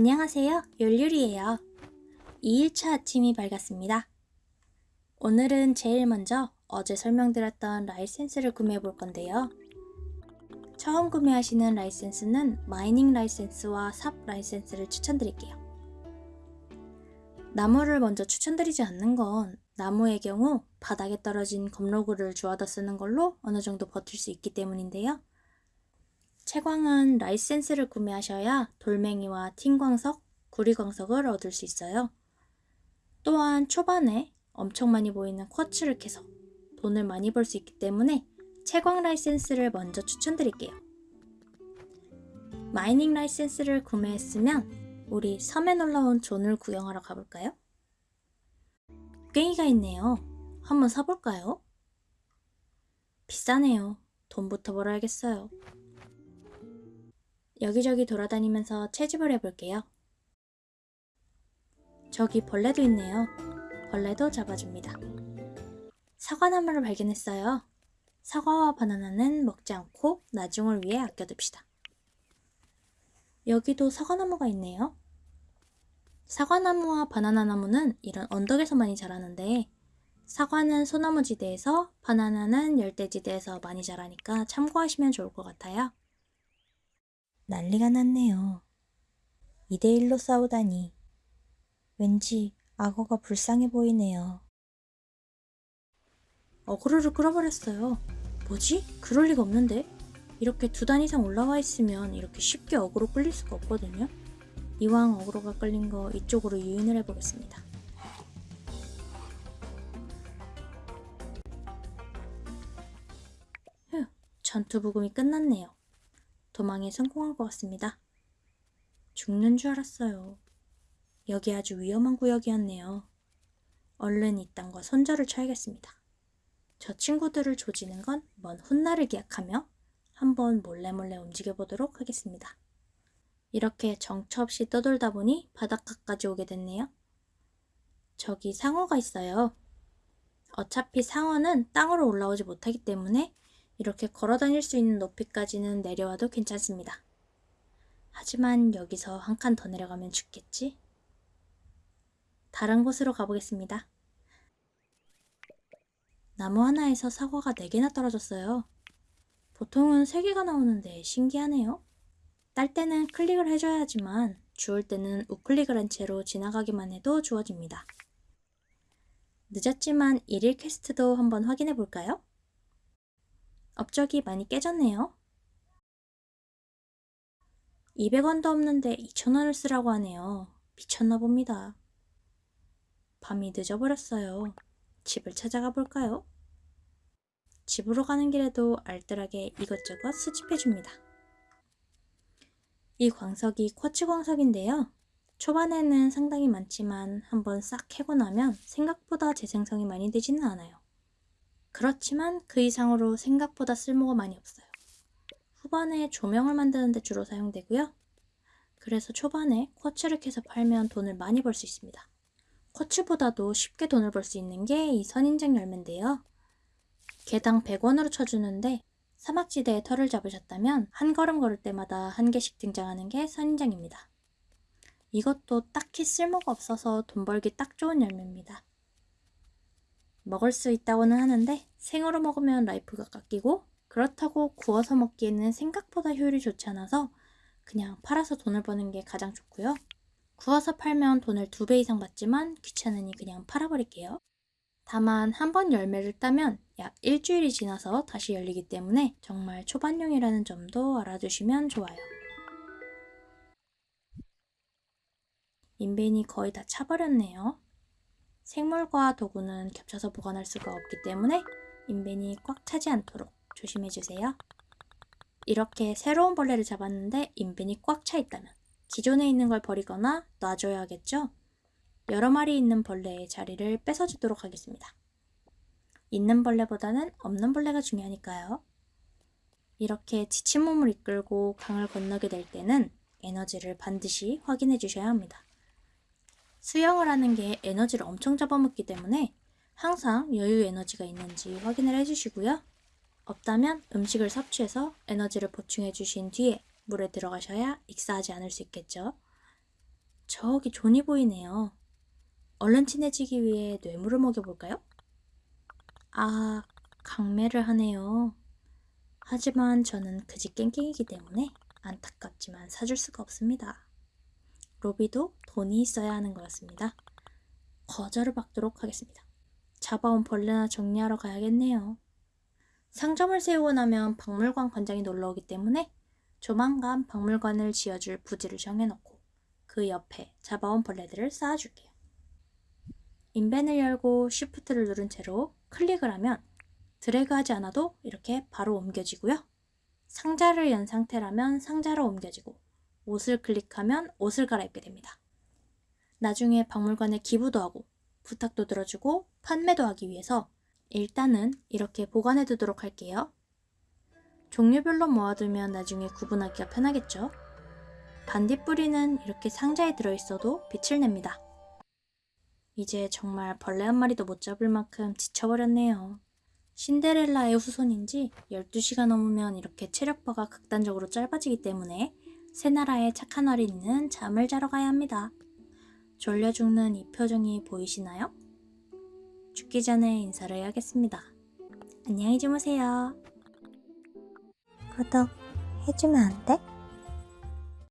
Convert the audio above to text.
안녕하세요. 열유리예요. 2일차 아침이 밝았습니다. 오늘은 제일 먼저 어제 설명드렸던 라이센스를 구매해 볼 건데요. 처음 구매하시는 라이센스는 마이닝 라이센스와 삽 라이센스를 추천드릴게요. 나무를 먼저 추천드리지 않는 건 나무의 경우 바닥에 떨어진 gum log를 주워다 쓰는 걸로 어느 정도 버틸 수 있기 때문인데요. 채광은 라이센스를 구매하셔야 돌멩이와 tin광석, 구리광석을 얻을 수 있어요. 또한 초반에 엄청 많이 보이는 쿼츠를 캐서 돈을 많이 벌 수 있기 때문에 채광 라이센스를 먼저 추천드릴게요. mining 라이센스를 구매했으면 우리 섬에 놀러온 존을 구경하러 가볼까요? 괭이가 있네요. 한번 사볼까요? 비싸네요. 돈부터 벌어야겠어요. 여기저기 돌아다니면서 채집을 해볼게요. 저기 벌레도 있네요. 벌레도 잡아줍니다. 사과나무를 발견했어요. 사과와 바나나는 먹지 않고 나중을 위해 아껴둡시다. 여기도 사과나무가 있네요. 사과나무와 바나나나무는 이런 언덕에서 많이 자라는데 사과는 소나무지대에서 바나나는 열대지대에서 많이 자라니까 참고하시면 좋을 것 같아요. 난리가 났네요. 2대1로 싸우다니. 왠지 악어가 불쌍해 보이네요. 어그로를 끌어버렸어요. 뭐지? 그럴 리가 없는데? 이렇게 두 단 이상 올라와 있으면 이렇게 쉽게 어그로 끌릴 수가 없거든요. 이왕 어그로가 끌린 거 이쪽으로 유인을 해보겠습니다. 휴, 전투 부금이 끝났네요. 도망에 성공한 것 같습니다. 죽는 줄 알았어요. 여기 아주 위험한 구역이었네요. 얼른 이 땅과 손절을 쳐야겠습니다. 저 친구들을 조지는 건 먼 훗날을 기약하며 한번 몰래몰래 움직여 보도록 하겠습니다. 이렇게 정처 없이 떠돌다 보니 바닷가까지 오게 됐네요. 저기 상어가 있어요. 어차피 상어는 땅으로 올라오지 못하기 때문에 이렇게 걸어 다닐 수 있는 높이까지는 내려와도 괜찮습니다. 하지만 여기서 한 칸 더 내려가면 죽겠지? 다른 곳으로 가보겠습니다. 나무 하나에서 사과가 4개나 떨어졌어요. 보통은 3개가 나오는데 신기하네요. 딸 때는 클릭을 해줘야 하지만 주울 때는 우클릭을 한 채로 지나가기만 해도 주어집니다. 늦었지만 일일 퀘스트도 한번 확인해 볼까요? 업적이 많이 깨졌네요. 200원도 없는데 2,000원을 쓰라고 하네요. 미쳤나 봅니다. 밤이 늦어버렸어요. 집을 찾아가 볼까요? 집으로 가는 길에도 알뜰하게 이것저것 수집해줍니다. 이 광석이 쿼츠 광석인데요. 초반에는 상당히 많지만 한번 싹 캐고 나면 생각보다 재생성이 많이 되지는 않아요. 그렇지만 그 이상으로 생각보다 쓸모가 많이 없어요. 후반에 조명을 만드는 데 주로 사용되고요. 그래서 초반에 쿼츠를 캐서 팔면 돈을 많이 벌 수 있습니다. 쿼츠보다도 쉽게 돈을 벌 수 있는 게 이 선인장 열매인데요. 개당 100원으로 쳐주는데 사막지대에 털을 잡으셨다면 한 걸음 걸을 때마다 한 개씩 등장하는 게 선인장입니다. 이것도 딱히 쓸모가 없어서 돈 벌기 딱 좋은 열매입니다. 먹을 수 있다고는 하는데 생으로 먹으면 life가 깎이고 그렇다고 구워서 먹기에는 생각보다 효율이 좋지 않아서 그냥 팔아서 돈을 버는 게 가장 좋고요. 구워서 팔면 돈을 두 배 이상 받지만 귀찮으니 그냥 팔아버릴게요. 다만 한 번 열매를 따면 약 일주일이 지나서 다시 열리기 때문에 정말 초반용이라는 점도 알아두시면 좋아요. 인벤이 거의 다 차버렸네요. 생물과 도구는 겹쳐서 보관할 수가 없기 때문에 인벤이 꽉 차지 않도록 조심해주세요. 이렇게 새로운 벌레를 잡았는데 인벤이 꽉 차 있다면 기존에 있는 걸 버리거나 놔줘야 하겠죠? 여러 마리 있는 벌레의 자리를 뺏어주도록 하겠습니다. 있는 벌레보다는 없는 벌레가 중요하니까요. 이렇게 지친 몸을 이끌고 강을 건너게 될 때는 에너지를 반드시 확인해 주셔야 합니다. 수영을 하는 게 에너지를 엄청 잡아먹기 때문에 항상 여유 에너지가 있는지 확인을 해주시고요. 없다면 음식을 섭취해서 에너지를 보충해 주신 뒤에 물에 들어가셔야 익사하지 않을 수 있겠죠. 저기 존이 보이네요. 얼른 친해지기 위해 뇌물을 먹여볼까요? 아, 강매를 하네요. 하지만 저는 그지 깽깽이기 때문에 안타깝지만 사줄 수가 없습니다. 로비도 돈이 있어야 하는 거였습니다. 거절을 받도록 하겠습니다. 잡아온 벌레나 정리하러 가야겠네요. 상점을 세우고 나면 박물관 관장이 놀러 오기 때문에 조만간 박물관을 지어줄 부지를 정해놓고 그 옆에 잡아온 벌레들을 쌓아줄게요. 인벤을 열고 쉬프트를 누른 채로 클릭을 하면 드래그하지 않아도 이렇게 바로 옮겨지고요. 상자를 연 상태라면 상자로 옮겨지고 옷을 클릭하면 옷을 갈아입게 됩니다. 나중에 박물관에 기부도 하고 부탁도 들어주고 판매도 하기 위해서 일단은 이렇게 보관해 두도록 할게요. 종류별로 모아두면 나중에 구분하기가 편하겠죠? 반딧불이는 이렇게 상자에 들어있어도 빛을 냅니다. 이제 정말 벌레 한 마리도 못 잡을 만큼 지쳐버렸네요. 신데렐라의 후손인지 12시가 넘으면 이렇게 체력바가 극단적으로 짧아지기 때문에 새나라의 착한 어린이는 잠을 자러 가야 합니다. 졸려 죽는 이 표정이 보이시나요? 죽기 전에 인사를 해야겠습니다. 안녕히 주무세요. 구독 해주면 안 돼?